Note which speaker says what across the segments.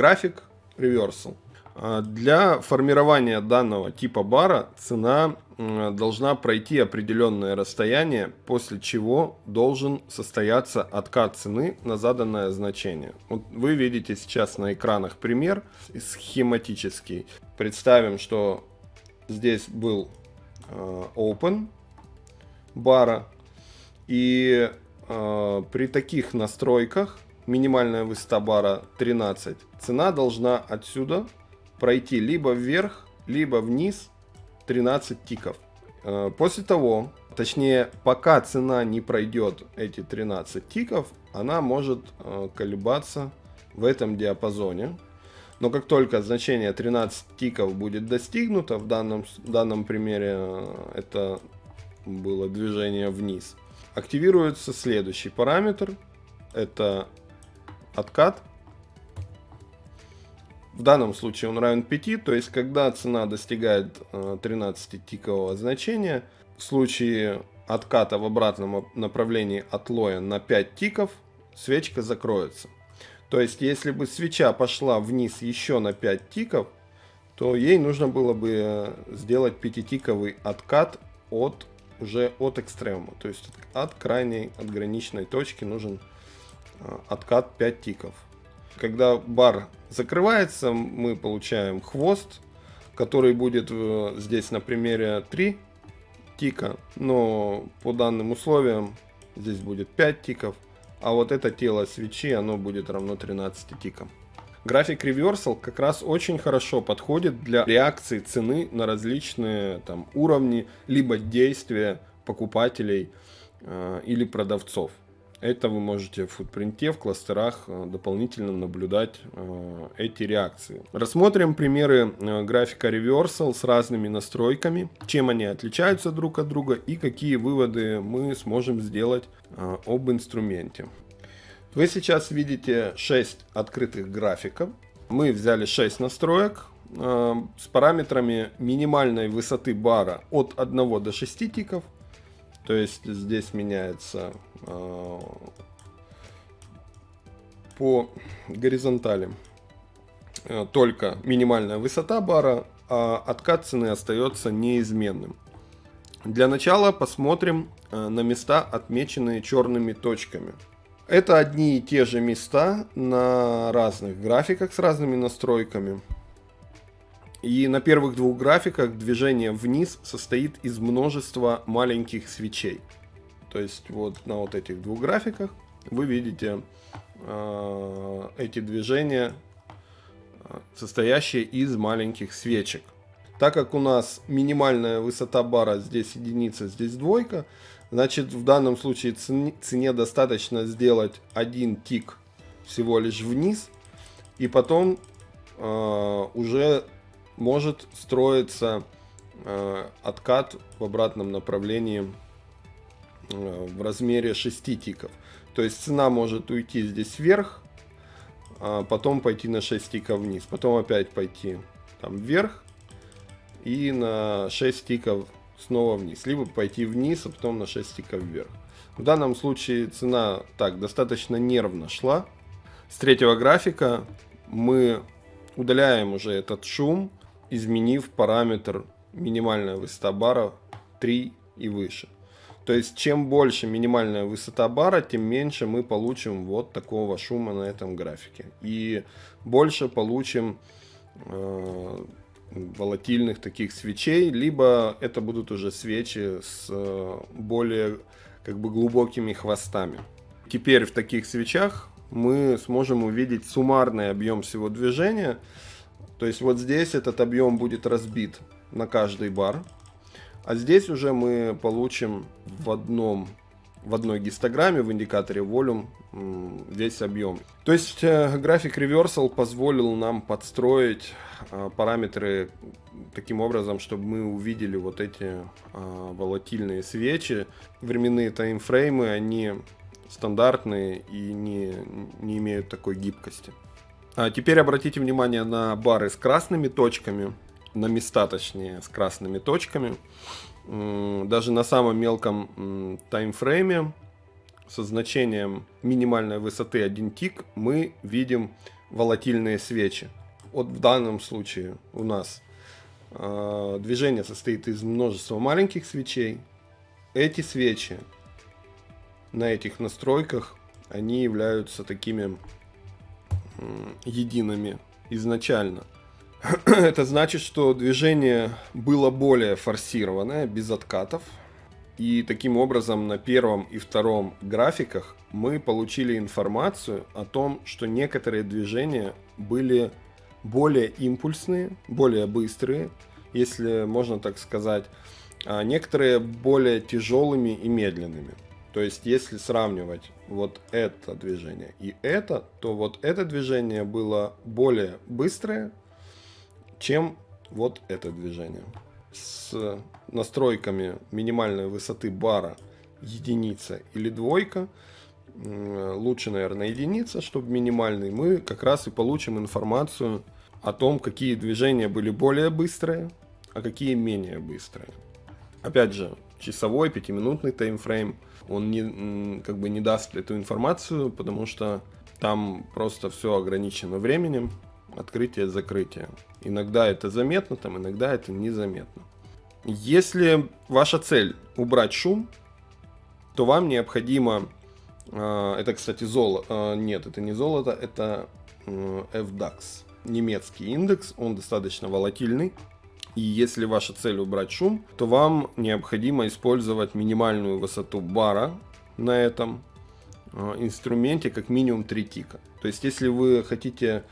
Speaker 1: График Reversal. А, для формирования данного типа бара цена должна пройти определенное расстояние, после чего должен состояться откат цены на заданное значение. Вот вы видите сейчас на экранах пример схематический. Представим, что здесь был э, open бара, и э, при таких настройках минимальная высота бара 13, цена должна отсюда пройти либо вверх, либо вниз 13 тиков. Э, после того, точнее, пока цена не пройдет эти 13 тиков, она может э, колебаться в этом диапазоне. Но как только значение 13 тиков будет достигнуто, в данном, в данном примере э, это было движение вниз, активируется следующий параметр. Это откат в данном случае он равен 5, то есть когда цена достигает 13-тикового э, значения, в случае отката в обратном направлении от лоя на 5 тиков, свечка закроется. То есть если бы свеча пошла вниз еще на 5 тиков, то ей нужно было бы э, сделать 5-тиковый откат от уже от экстрема. То есть от крайней, от граничной точки нужен откат 5 тиков. Когда бар закрывается, мы получаем хвост, который будет э, здесь на примере 3 тика, но по данным условиям здесь будет 5 тиков, а вот это тело свечи, оно будет равно 13 тикам. График Reversal как раз очень хорошо подходит для реакции цены на различные там, уровни, либо действия покупателей э, или продавцов. Это вы можете в футпринте, в кластерах э, дополнительно наблюдать э, эти реакции. Рассмотрим примеры э, графика Reversal с разными настройками, чем они отличаются друг от друга и какие выводы мы сможем сделать об инструменте. Вы сейчас видите 6 открытых графиков. Мы взяли 6 настроек с параметрами минимальной высоты бара от 1 до 6 тиков. То есть здесь меняется э, по горизонтали э, только минимальная высота бара, а откат цены остается неизменным. Для начала посмотрим э, на места, отмеченные черными точками. Это одни и те же места на разных графиках с разными настройками. И на первых двух графиках движение вниз состоит из множества маленьких свечей. То есть вот на вот этих двух графиках вы видите э, эти движения, э, состоящие из маленьких свечек. Так как у нас минимальная высота бара здесь единица, здесь двойка, значит в данном случае цене, цене достаточно сделать один тик всего лишь вниз, и потом э, уже может строиться э, откат в обратном направлении э, в размере 6 тиков. То есть цена может уйти здесь вверх, а потом пойти на 6 тиков вниз, потом опять пойти там вверх и на 6 тиков снова вниз, либо пойти вниз, а потом на 6 тиков вверх. В данном случае цена так достаточно нервно шла. С третьего графика мы удаляем уже этот шум, изменив параметр минимальная высота бара 3 и выше. То есть, чем больше минимальная высота бара, тем меньше мы получим вот такого шума на этом графике. И больше получим э, волатильных таких свечей, либо это будут уже свечи с э, более как бы глубокими хвостами. Теперь в таких свечах мы сможем увидеть суммарный объем всего движения, то есть вот здесь этот объем будет разбит на каждый бар. А здесь уже мы получим в одном в одной гистограмме в индикаторе volume весь объем. То есть э, график reversal позволил нам подстроить э, параметры таким образом, чтобы мы увидели вот эти э, волатильные свечи. Временные таймфреймы, они стандартные и не, не имеют такой гибкости. А теперь обратите внимание на бары с красными точками, на места точнее с красными точками. Даже на самом мелком таймфрейме со значением минимальной высоты 1 тик мы видим волатильные свечи. Вот в данном случае у нас э, движение состоит из множества маленьких свечей. Эти свечи на этих настройках, они являются такими едиными изначально. Это значит, что движение было более форсированное, без откатов. И таким образом на первом и втором графиках мы получили информацию о том, что некоторые движения были более импульсные, более быстрые, если можно так сказать, а некоторые более тяжелыми и медленными. То есть, если сравнивать вот это движение и это, то вот это движение было более быстрое, чем вот это движение. С настройками минимальной высоты бара единица или двойка, лучше, наверное, единица, чтобы минимальный, мы как раз и получим информацию о том, какие движения были более быстрые, а какие менее быстрые. Опять же, часовой, пятиминутный таймфрейм, он не, как бы не даст эту информацию, потому что там просто все ограничено временем, открытие-закрытие. Иногда это заметно, там иногда это незаметно. Если ваша цель убрать шум, то вам необходимо, э, это, кстати, золото, э, нет, это не золото, это FDAX, немецкий индекс, он достаточно волатильный. И если ваша цель убрать шум, то вам необходимо использовать минимальную высоту бара на этом инструменте как минимум 3 тика. То есть если вы хотите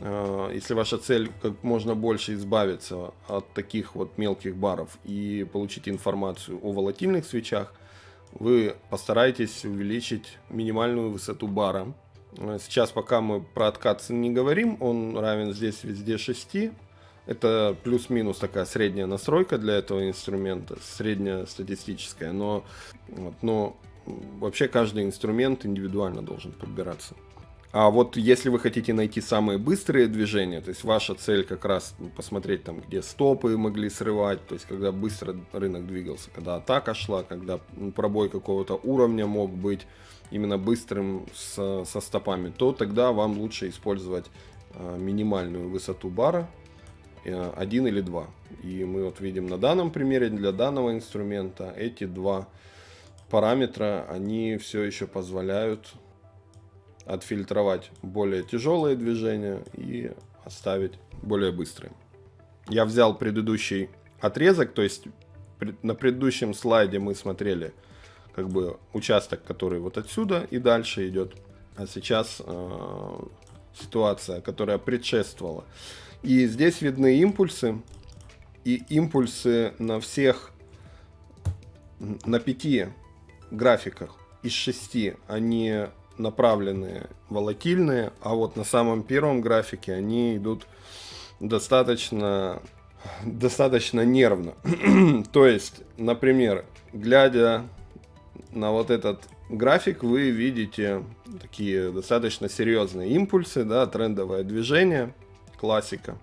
Speaker 1: Э, если ваша цель как можно больше избавиться от таких вот мелких баров и получить информацию о волатильных свечах, вы постарайтесь увеличить минимальную высоту бара. Э, сейчас пока мы про откат не говорим, он равен здесь везде 6. Это плюс-минус такая средняя настройка для этого инструмента, средняя статистическая, но, вот, но вообще каждый инструмент индивидуально должен подбираться. А вот если вы хотите найти самые быстрые движения, то есть ваша цель как раз ну, посмотреть там, где стопы могли срывать, то есть когда быстро рынок двигался, когда атака шла, когда пробой какого-то уровня мог быть именно быстрым с, со стопами, то тогда вам лучше использовать э, минимальную высоту бара, один или два. И мы вот видим на данном примере для данного инструмента эти два параметра, они все еще позволяют отфильтровать более тяжелые движения и оставить более быстрые. Я взял предыдущий отрезок, то есть на предыдущем слайде мы смотрели как бы участок, который вот отсюда и дальше идет. А сейчас э, ситуация, которая предшествовала. И здесь видны импульсы. И импульсы на всех, на пяти графиках из шести, они направленные, волатильные, а вот на самом первом графике они идут достаточно, достаточно нервно. То есть, например, глядя на вот этот график, вы видите такие достаточно серьезные импульсы, да, трендовое движение, классика.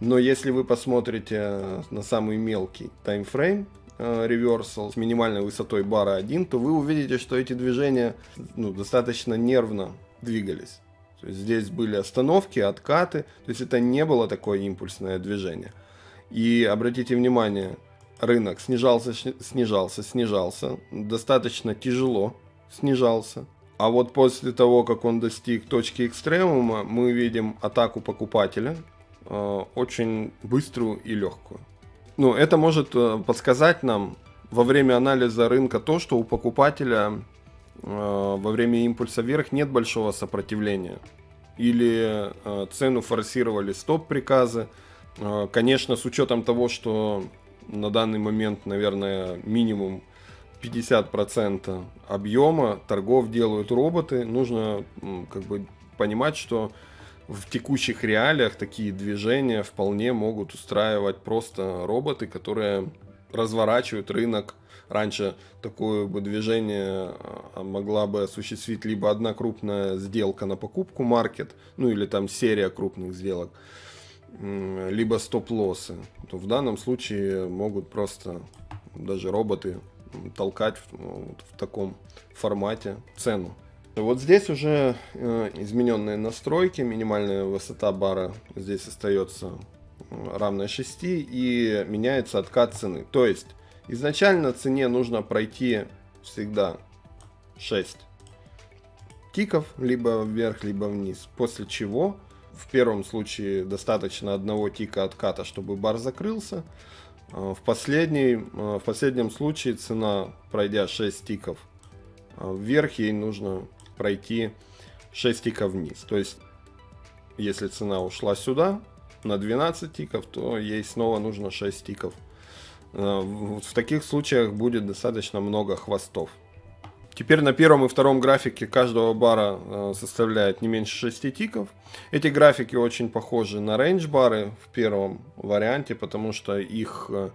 Speaker 1: Но если вы посмотрите на самый мелкий таймфрейм, реверсал с минимальной высотой бара 1, то вы увидите, что эти движения ну, достаточно нервно двигались. То есть здесь были остановки, откаты, то есть это не было такое импульсное движение. И обратите внимание, рынок снижался, снижался, снижался, достаточно тяжело снижался. А вот после того, как он достиг точки экстремума, мы видим атаку покупателя, э, очень быструю и легкую. Ну, это может э, подсказать нам во время анализа рынка то, что у покупателя э, во время импульса вверх нет большого сопротивления. Или цену форсировали стоп-приказы. Конечно, с учетом того, что на данный момент, наверное, минимум 50% объема торгов делают роботы, нужно как бы понимать, что в текущих реалиях такие движения вполне могут устраивать просто роботы, которые разворачивают рынок. Раньше такое бы движение а, могла бы осуществить либо одна крупная сделка на покупку маркет, ну или там серия крупных сделок, либо стоп-лоссы. То в данном случае могут просто даже роботы толкать в, в таком формате цену. Вот здесь уже э, измененные настройки, минимальная высота бара здесь остается равная 6 и меняется откат цены. То есть изначально цене нужно пройти всегда 6 тиков, либо вверх, либо вниз, после чего в первом случае достаточно одного тика отката, чтобы бар закрылся. А в, последней, а, в последнем случае цена, пройдя 6 тиков а, вверх, ей нужно пройти 6 тиков вниз. То есть, если цена ушла сюда на 12 тиков, то ей снова нужно 6 тиков. В таких случаях будет достаточно много хвостов. Теперь на первом и втором графике каждого бара э, составляет не меньше 6 тиков. Эти графики очень похожи на рейндж бары в первом варианте, потому что их э,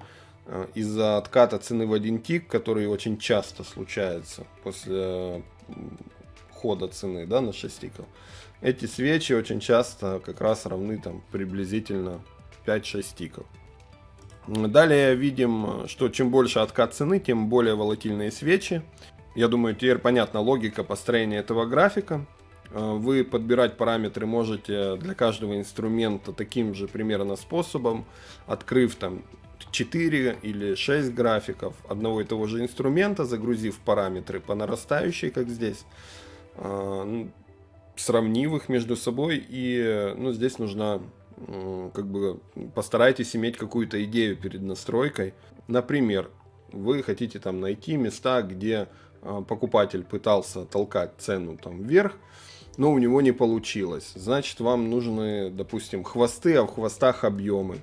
Speaker 1: э, из-за отката цены в один тик, который очень часто случается после хода цены да, на 6 тиков, эти свечи очень часто как раз равны там приблизительно 5-6 тиков. Далее видим, что чем больше откат цены, тем более волатильные свечи. Я думаю, теперь понятна логика построения этого графика. Э, вы подбирать параметры можете для каждого инструмента таким же примерно способом, открыв там 4 или 6 графиков одного и того же инструмента, загрузив параметры по нарастающей, как здесь, э, ну, сравнив их между собой, и ну, здесь нужно как бы постарайтесь иметь какую-то идею перед настройкой. Например, вы хотите там найти места, где покупатель пытался толкать цену там вверх, но у него не получилось. Значит, вам нужны, допустим, хвосты, а в хвостах объемы.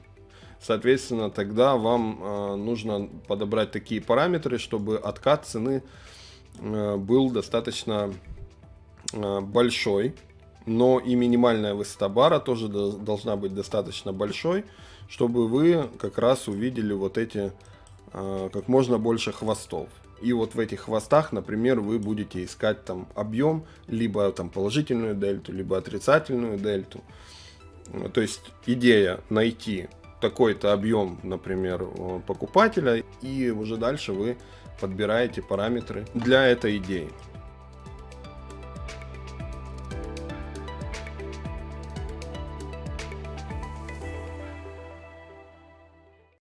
Speaker 1: Соответственно, тогда вам э, нужно подобрать такие параметры, чтобы откат цены э, был достаточно э, большой. Но и минимальная высота бара тоже до, должна быть достаточно большой, чтобы вы как раз увидели вот эти э, как можно больше хвостов. И вот в этих хвостах, например, вы будете искать там объем, либо там положительную дельту, либо отрицательную дельту. То есть идея найти такой-то объем, например, покупателя, и уже дальше вы подбираете параметры для этой идеи.